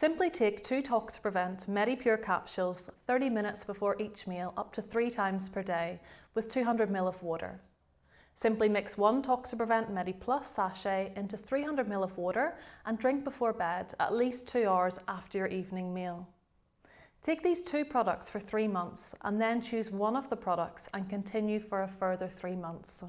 Simply take two Toxaprevent MediPure capsules 30 minutes before each meal up to three times per day with 200ml of water. Simply mix one Toxaprevent MediPlus sachet into 300ml of water and drink before bed at least two hours after your evening meal. Take these two products for three months and then choose one of the products and continue for a further three months.